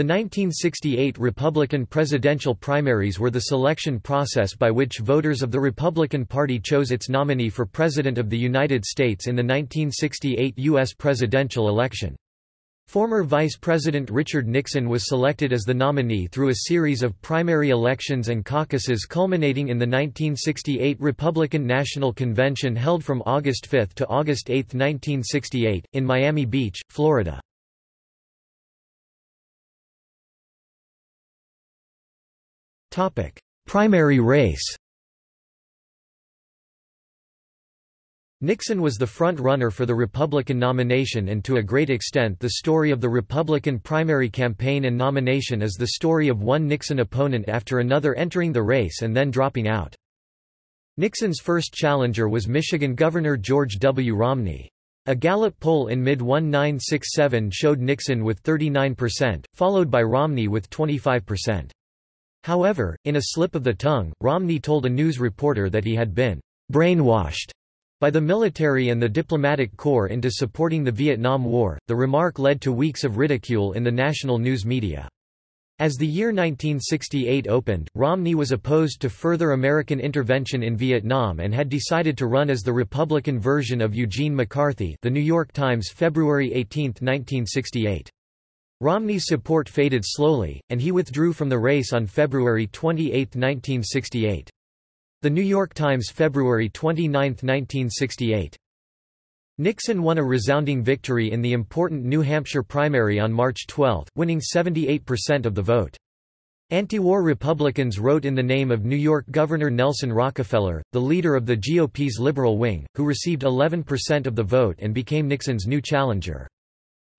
The 1968 Republican presidential primaries were the selection process by which voters of the Republican Party chose its nominee for President of the United States in the 1968 U.S. presidential election. Former Vice President Richard Nixon was selected as the nominee through a series of primary elections and caucuses culminating in the 1968 Republican National Convention held from August 5 to August 8, 1968, in Miami Beach, Florida. Primary race Nixon was the front-runner for the Republican nomination and to a great extent the story of the Republican primary campaign and nomination is the story of one Nixon opponent after another entering the race and then dropping out. Nixon's first challenger was Michigan Governor George W. Romney. A Gallup poll in mid-1967 showed Nixon with 39%, followed by Romney with 25%. However, in a slip of the tongue, Romney told a news reporter that he had been brainwashed by the military and the diplomatic corps into supporting the Vietnam War, the remark led to weeks of ridicule in the national news media. As the year 1968 opened, Romney was opposed to further American intervention in Vietnam and had decided to run as the Republican version of Eugene McCarthy The New York Times February 18, 1968. Romney's support faded slowly, and he withdrew from the race on February 28, 1968. The New York Times February 29, 1968. Nixon won a resounding victory in the important New Hampshire primary on March 12, winning 78% of the vote. Anti-war Republicans wrote in the name of New York Governor Nelson Rockefeller, the leader of the GOP's liberal wing, who received 11% of the vote and became Nixon's new challenger.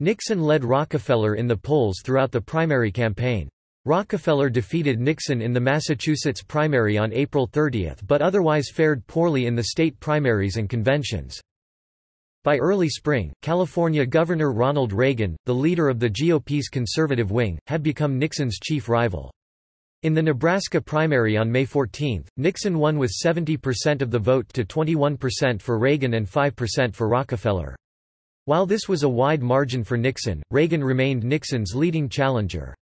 Nixon led Rockefeller in the polls throughout the primary campaign. Rockefeller defeated Nixon in the Massachusetts primary on April 30 but otherwise fared poorly in the state primaries and conventions. By early spring, California Governor Ronald Reagan, the leader of the GOP's conservative wing, had become Nixon's chief rival. In the Nebraska primary on May 14, Nixon won with 70% of the vote to 21% for Reagan and 5% for Rockefeller. While this was a wide margin for Nixon, Reagan remained Nixon's leading challenger.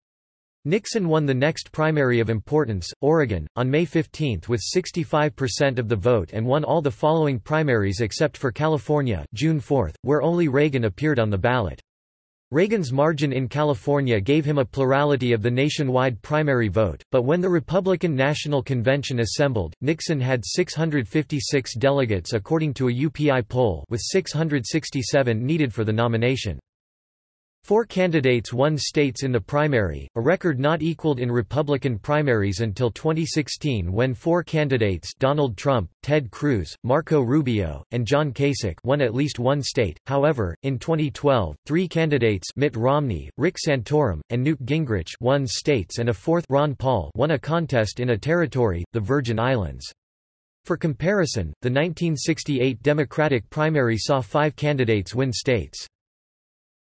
Nixon won the next primary of importance, Oregon, on May 15 with 65% of the vote and won all the following primaries except for California June 4, where only Reagan appeared on the ballot. Reagan's margin in California gave him a plurality of the nationwide primary vote, but when the Republican National Convention assembled, Nixon had 656 delegates according to a UPI poll with 667 needed for the nomination. Four candidates won states in the primary, a record not equaled in Republican primaries until 2016 when four candidates Donald Trump, Ted Cruz, Marco Rubio, and John Kasich won at least one state. However, in 2012, three candidates Mitt Romney, Rick Santorum, and Newt Gingrich won states and a fourth Ron Paul won a contest in a territory, the Virgin Islands. For comparison, the 1968 Democratic primary saw five candidates win states.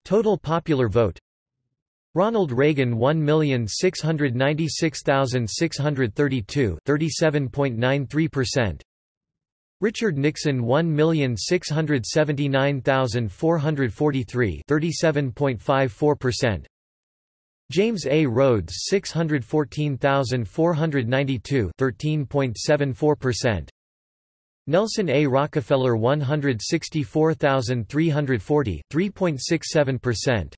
Total popular vote. Ronald Reagan 1,696,632 37.93% Richard Nixon 1,679,443 37.54% James A. Rhodes 614,492 13.74% Nelson A. Rockefeller 164,340, 3.67%.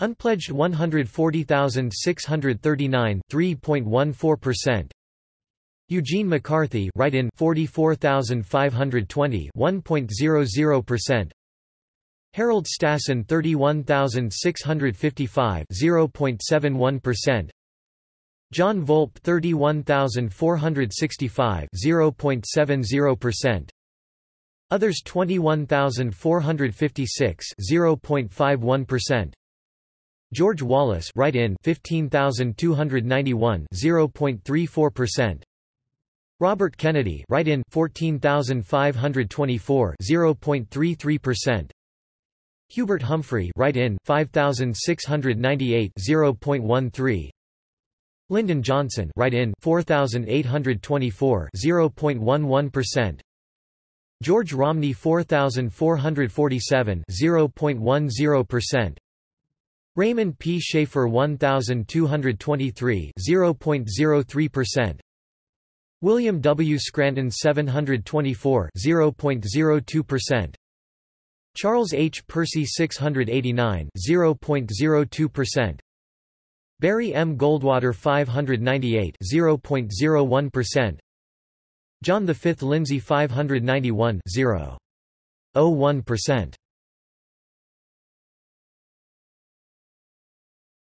Unpledged 140,639, 3.14%. Eugene McCarthy write-in 44,520, 1.00%. Harold Stassen 31,655, 0.71%. John Volpe 31465 0.70%. Others 21456 0.51%. George Wallace write-in 15291 0.34%. Robert Kennedy write-in 14524 0.33%. Hubert Humphrey write-in 5698 0.13 Lyndon Johnson write-in 4824 0.11% George Romney 4447 0.10% Raymond P. Shafer 1223 0.03% William W. Scranton 724 0.02% Charles H. Percy 689 0.02% Barry M. Goldwater 598 0.01% John V. Lindsay 591 0.01%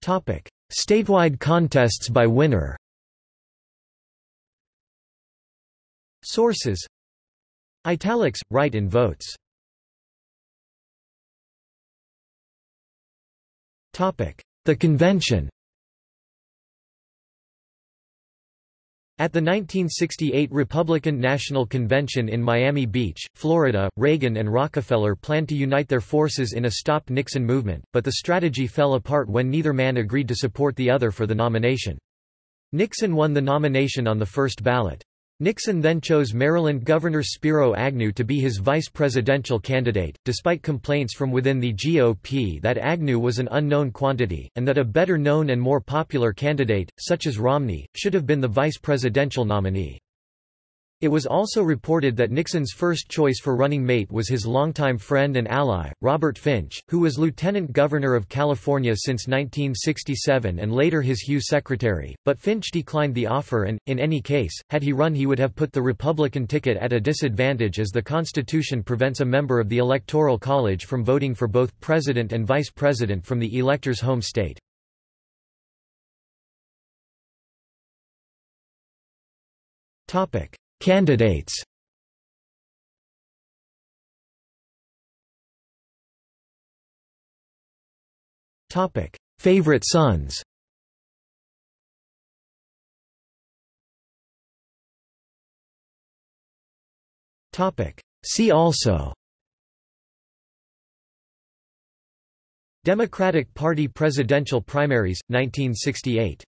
Topic: Statewide contests by winner. Sources Italics write in votes. Topic: The convention. At the 1968 Republican National Convention in Miami Beach, Florida, Reagan and Rockefeller planned to unite their forces in a Stop Nixon movement, but the strategy fell apart when neither man agreed to support the other for the nomination. Nixon won the nomination on the first ballot. Nixon then chose Maryland Governor Spiro Agnew to be his vice presidential candidate, despite complaints from within the GOP that Agnew was an unknown quantity, and that a better known and more popular candidate, such as Romney, should have been the vice presidential nominee. It was also reported that Nixon's first choice for running mate was his longtime friend and ally, Robert Finch, who was lieutenant governor of California since 1967 and later his HEW secretary, but Finch declined the offer and, in any case, had he run he would have put the Republican ticket at a disadvantage as the Constitution prevents a member of the Electoral College from voting for both president and vice president from the elector's home state. Topic. Candidates Topic: Favorite sons. Topic: See also. Democratic Party presidential primaries 1968